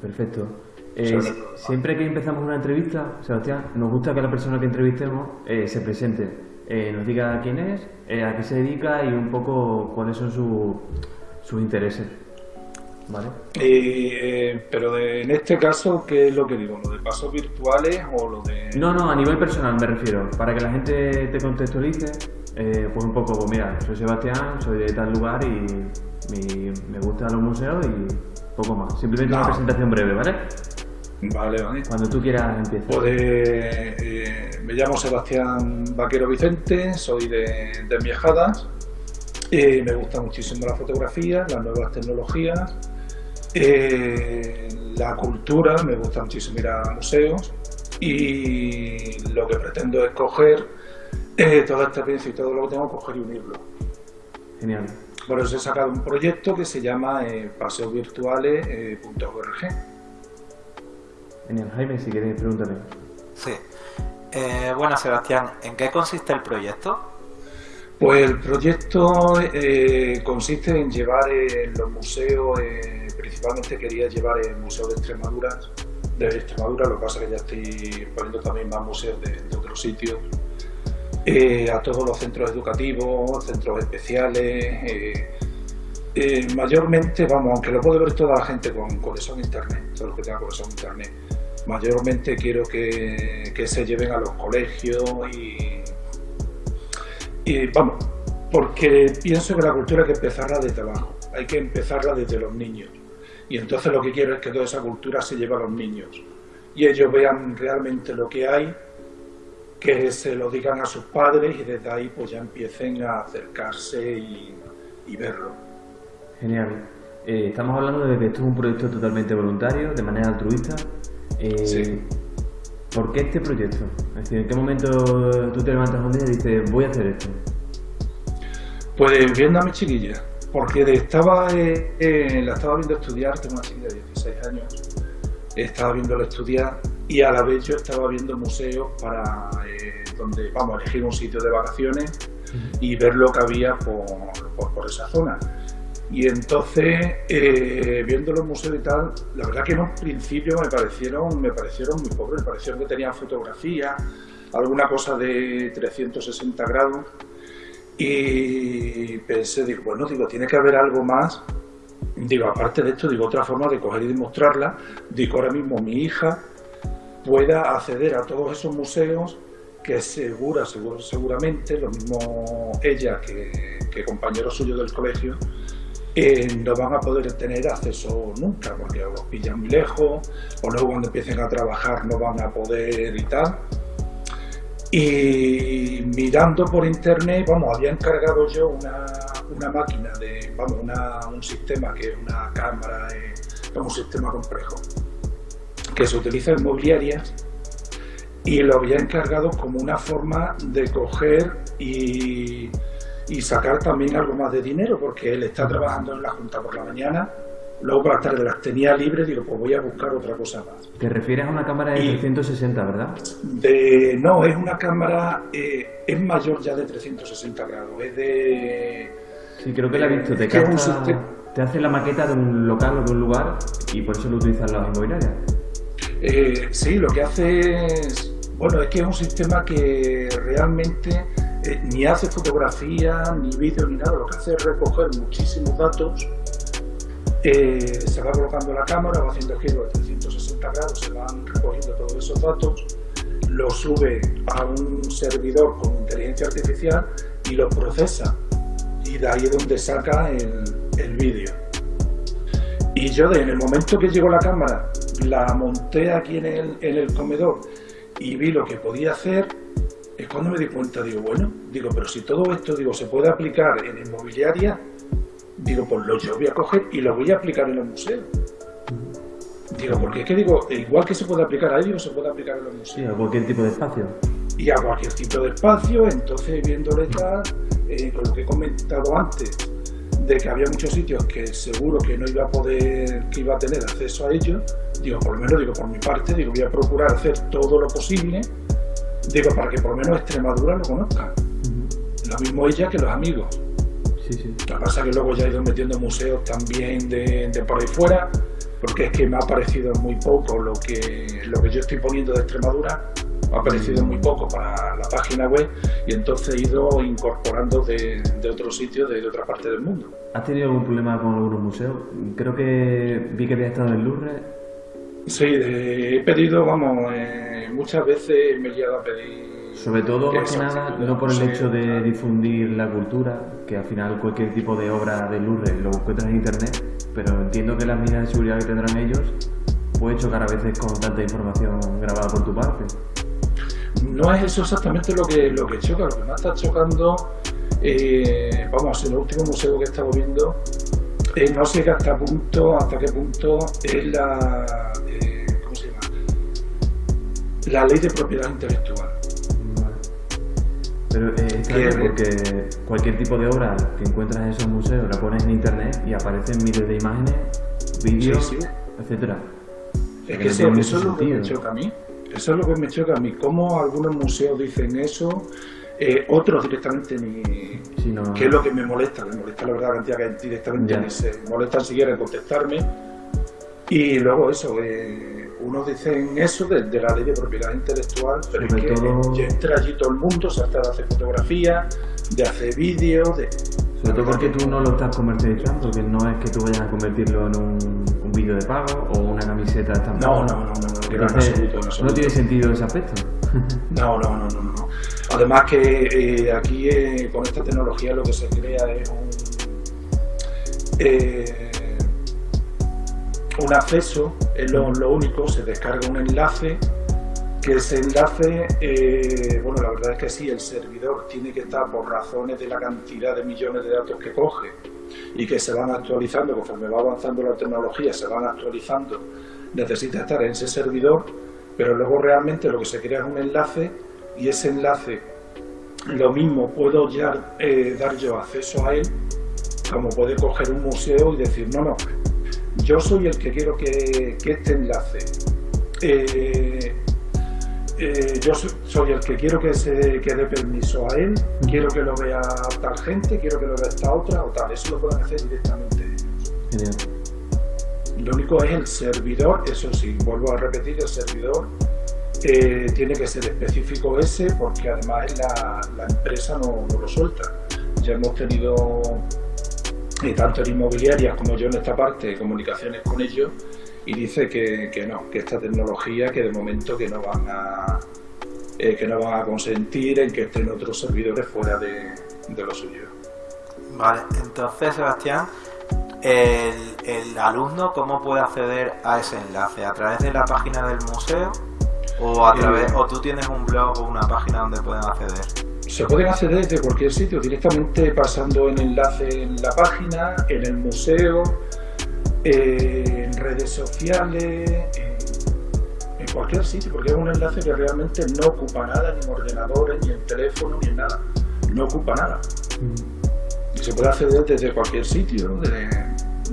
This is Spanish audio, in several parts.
Perfecto. Eh, siempre que empezamos una entrevista, Sebastián, nos gusta que la persona que entrevistemos eh, se presente, eh, nos diga quién es, a qué se dedica y un poco cuáles son sus intereses. ¿Vale? pero en este caso, ¿qué es lo que digo? ¿Lo de pasos virtuales o lo de...? No, no, a nivel personal me refiero. Para que la gente te contextualice, pues un poco, pues mira, soy Sebastián, soy de tal lugar y me gustan los museos y poco más. Simplemente una presentación breve, ¿vale? Vale, vale. Cuando tú quieras empieza. Pues, eh, me llamo Sebastián Vaquero Vicente, soy de, de Viajadas. Eh, me gusta muchísimo la fotografía, las nuevas tecnologías, eh, la cultura, me gusta muchísimo ir a museos y lo que pretendo es coger toda esta experiencia y todo lo que tengo, coger y unirlo. Genial. Por eso he sacado un proyecto que se llama paseosvirtuales.org. Genial, Jaime, si quieres pregúntame. Sí. Eh, bueno, Sebastián, ¿en qué consiste el proyecto? Pues el proyecto eh, consiste en llevar en los museos, eh, principalmente quería llevar el Museo de Extremadura, de Extremadura, lo que pasa es que ya estoy poniendo también más museos de, otros sitios, a todos los centros educativos, centros especiales, mayormente, vamos, aunque lo puede ver toda la gente con conexión internet, todos los que tengan conexión internet, mayormente quiero que, se lleven a los colegios y, vamos, porque pienso que la cultura hay que empezarla desde abajo, hay que empezarla desde los niños. Y entonces lo que quiero es que toda esa cultura se lleve a los niños y ellos vean realmente lo que hay, que se lo digan a sus padres y desde ahí pues ya empiecen a acercarse y, verlo. Genial. Eh, estamos hablando de que esto es un proyecto totalmente voluntario, de manera altruista, eh, ¿Por qué este proyecto? Es decir, ¿en qué momento tú te levantas un día y dices, voy a hacer esto? Pues viendo a mi chiquilla, porque estaba, eh, eh, la estaba viendo estudiar, tengo una chiquilla de 16 años, estaba viéndola estudiar y a la vez yo estaba viendo museos para donde vamos elegir un sitio de vacaciones y ver lo que había por esa zona. Y entonces, eh, viendo los museos y tal, la verdad que en un principio me parecieron, me parecieron muy pobres, me parecieron que tenían fotografía, alguna cosa de 360 grados. Y pensé, digo, bueno, digo, tiene que haber algo más. Digo, aparte de esto, digo, otra forma de coger y demostrarla. Digo, ahora mismo mi hija pueda acceder a todos esos museos que segura, seguro, seguramente, lo mismo ella que, que compañeros suyos del colegio, eh, no van a poder tener acceso nunca, porque pillan muy lejos, o luego cuando empiecen a trabajar no van a poder y tal. Y mirando por internet, vamos, había encargado yo una, una máquina, de, vamos, un sistema que es una cámara, es un sistema complejo, que se utiliza en mobiliarias y lo había encargado como una forma de coger y y sacar también algo más de dinero, porque él está trabajando en la Junta por la mañana, luego por la tarde las tenía libres, digo, pues voy a buscar otra cosa más. ¿Te refieres a una cámara de 360, verdad? De, no, es una cámara, eh, es mayor ya de 360 grados, es de... Sí, creo que la he visto, te, te hace la maqueta de un local o de un lugar y por eso lo utilizan las inmobiliarias. Eh, sí, lo que hace es, bueno, es que es un sistema que realmente eh, ni hace fotografía, ni vídeo, ni nada, lo que hace es recoger muchísimos datos, eh, se va colocando la cámara, va haciendo giros de 360 grados, se van recogiendo todos esos datos, lo sube a un servidor con inteligencia artificial y lo procesa. Y de ahí es donde saca el, el vídeo. Y yo en el momento que llegó la cámara, la monté aquí en el, en el comedor y vi lo que podía hacer, es cuando me di cuenta, digo, bueno, digo, pero si todo esto, digo, se puede aplicar en inmobiliaria, digo, pues lo yo voy a coger y lo voy a aplicar en los museos. Digo, porque es que digo, igual que se puede aplicar ahí, digo, se puede aplicar en los museos. Sí, a cualquier tipo de espacio. Y a cualquier tipo de espacio, entonces viéndole tal, eh, con lo que he comentado antes, de que había muchos sitios que seguro que no iba a poder, que iba a tener acceso a ellos, digo, por lo menos, digo, por mi parte, digo, voy a procurar hacer todo lo posible Digo, para que por lo menos Extremadura lo conozca. Lo mismo ella que los amigos. Sí, sí. Lo que pasa es que luego ya he ido metiendo museos también de, por ahí fuera, porque es que me ha parecido muy poco lo que, lo que yo estoy poniendo de Extremadura, me ha parecido muy poco para la página web y entonces he ido incorporando de, de otros sitios, de, de otra parte del mundo. ¿Has tenido algún problema con algunos museos? Creo que vi que había estado en Louvre. Sí, de- he pedido, vamos, eh, muchas veces me he llegado a pedir... Sobre todo, más que nada, no por el hecho de difundir la cultura, que al final cualquier tipo de obra de Louvre lo encuentras en internet, pero entiendo que las medidas de seguridad que tendrán ellos puede chocar a veces con tanta información grabada por tu parte. No es eso exactamente lo que, lo que choca, lo que más está chocando, eh, vamos, en el último museo que he estado viendo, eh, no sé hasta punto, hasta qué punto es la, eh, ¿cómo se llama? La ley de propiedad intelectual. Pero eh, bien porque cualquier tipo de obra que encuentras en esos museos la pones en internet y aparecen miles de imágenes, vídeos, Sí, sí. etcétera. Es que que no eso, eso es lo que me choca a mí. Eso es lo que me choca a mí. Cómo algunos museos dicen eso, eh, otros directamente ni, Sí, no- que es lo que me molesta, me molesta la verdad cantidad que directamente Ya. ni se molestan siquiera en contestarme. Y luego eso, eh, unos dicen eso de, de la ley de propiedad intelectual, pero Sobre es que todo- ya entra allí todo el mundo, se trata de hacer fotografías, de hacer vídeos, de... Sobre todo porque tú no lo estás comercializando, que no es que tú vayas a convertirlo en un, un vídeo de pago o una camiseta estampada. No, no, no, no, no, no, Entonces, absoluto, tiene sentido ese aspecto. No, no, no, no, no. Además que eh, aquí eh, con esta tecnología lo que se crea es un, eh, un acceso, es lo, único, se descarga un enlace, que ese enlace, eh, bueno, la verdad es que sí, el servidor tiene que estar por razones de la cantidad de millones de datos que coge y que se van actualizando conforme va avanzando la tecnología, se van actualizando, necesita estar en ese servidor, pero luego realmente lo que se crea es un enlace y ese enlace lo mismo puedo ya eh, dar yo acceso a él como puede coger un museo y decir no, no, yo soy el que quiero que, que este enlace eh, eh, yo so- soy el que quiero que se que dé permiso a él, quiero que lo vea tal gente, quiero que lo vea esta otra o tal, eso lo pueden hacer directamente ellos. Genial. Lo único es el servidor, eso sí, vuelvo a repetir, el servidor eh, tiene que ser específico ese porque además la, la empresa no, no lo suelta. Ya hemos tenido, eh, tanto en inmobiliarias como yo en esta parte, comunicaciones con ellos y dice que, que no, que esta tecnología que de momento que no van a, eh, que no van a consentir en que estén otros servidores fuera de, de lo suyo. Vale, entonces Sebastián, el, el alumno, ¿cómo puede acceder a ese enlace? ¿A través de la página del museo? ¿O, a Eh, través, o tú tienes un blog o una página donde pueden acceder? Se pueden acceder desde cualquier sitio, directamente pasando el enlace en la página, en el museo, eh, en redes sociales, en, en cualquier sitio, porque es un enlace que realmente no ocupa nada, ni en ordenadores, ni en teléfono, ni en nada. No ocupa nada. Y se puede acceder desde cualquier sitio, de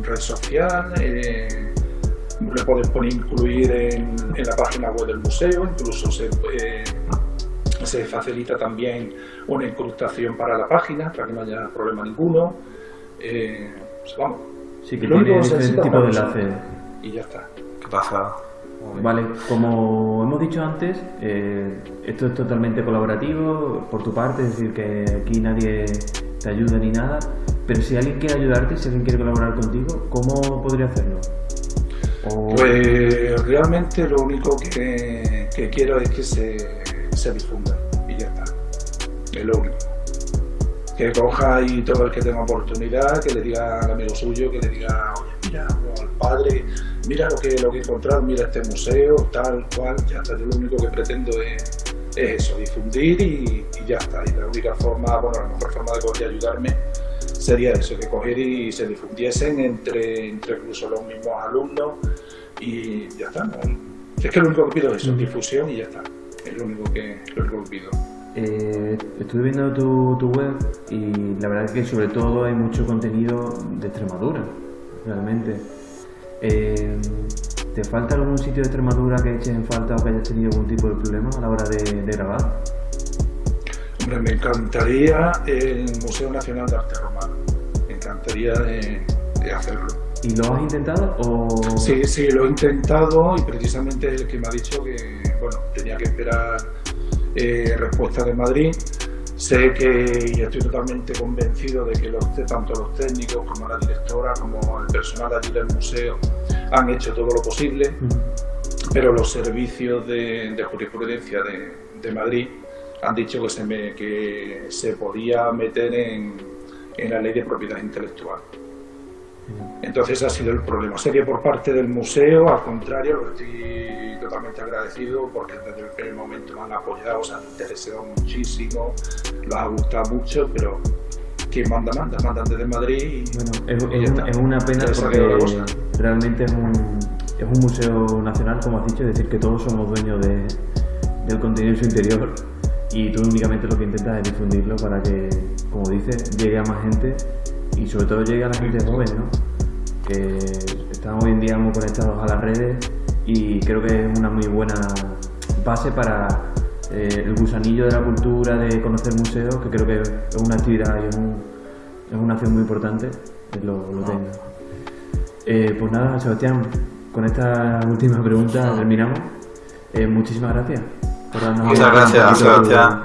red social, eh, le puedes poner incluir en, en la página web del museo, incluso se, eh, se facilita también una incrustación para la página, para que no haya problema ninguno. Eh, pues vamos, Sí, que tiene tipos de enlaces. Y ya está. ¿Qué pasa? Vale, como hemos dicho antes, eh, esto es totalmente colaborativo por tu parte, es decir, que aquí nadie te ayuda ni nada, pero si alguien quiere ayudarte, si alguien quiere colaborar contigo, ¿cómo podría hacerlo? O- Pues realmente lo único que, que quiero es que se, se difunda. Único. Que coja y todo el que tenga oportunidad, que le diga al amigo suyo, que le diga, oye, mira, al padre, mira lo que, lo que he encontrado, mira este museo, tal cual, ya está. Yo lo único que pretendo es, es eso, difundir y, y ya está. Y la única forma, bueno, la mejor forma de poder ayudarme sería eso, que coger y se difundiesen entre, entre incluso los mismos alumnos y ya está. ¿no? Es que lo único que pido es eso, difusión y ya está. Es lo único que, lo único que pido. Eh, estuve viendo tu, tu web y la verdad es que sobre todo hay mucho contenido de Extremadura, realmente. Eh, ¿Te falta algún sitio de Extremadura que eches en falta o que hayas tenido algún tipo de problema a la hora de, de grabar? Hombre, me encantaría el Museo Nacional de Arte Romano. Me encantaría de, de hacerlo. ¿Y lo has intentado o...? Sí, sí, lo he intentado y precisamente el que me ha dicho que, bueno, tenía que esperar eh, respuesta de Madrid. Sé que y estoy totalmente convencido de que los, tanto los técnicos como la directora como el personal allí del museo han hecho todo lo posible, pero los servicios de, jurisprudencia de, Madrid han dicho que se, me, que se podía meter en, en la ley de propiedad intelectual. Entonces ha sido el problema. Que por parte del museo, al contrario, lo estoy totalmente agradecido porque desde el primer momento me han apoyado, se han interesado muchísimo, los ha gustado mucho, pero quien manda, manda, mandan desde Madrid. Y, bueno, es, una pena porque realmente es un, es un museo nacional, como has dicho, es decir, que todos somos dueños de, del contenido de su interior y tú únicamente lo que intentas es difundirlo para que, como dices, llegue a más gente y sobre todo llegue a la gente joven, ¿no? que están hoy en día muy conectados a las redes y creo que es una muy buena base para eh, el gusanillo de la cultura, de conocer museos, que creo que es una actividad y es, una acción muy importante que lo, tenga. Eh, pues nada, Sebastián, con esta última pregunta terminamos. Eh, muchísimas gracias Muchas gracias, Sebastián.